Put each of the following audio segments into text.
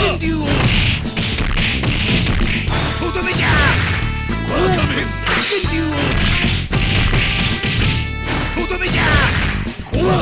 天竜王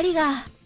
光が。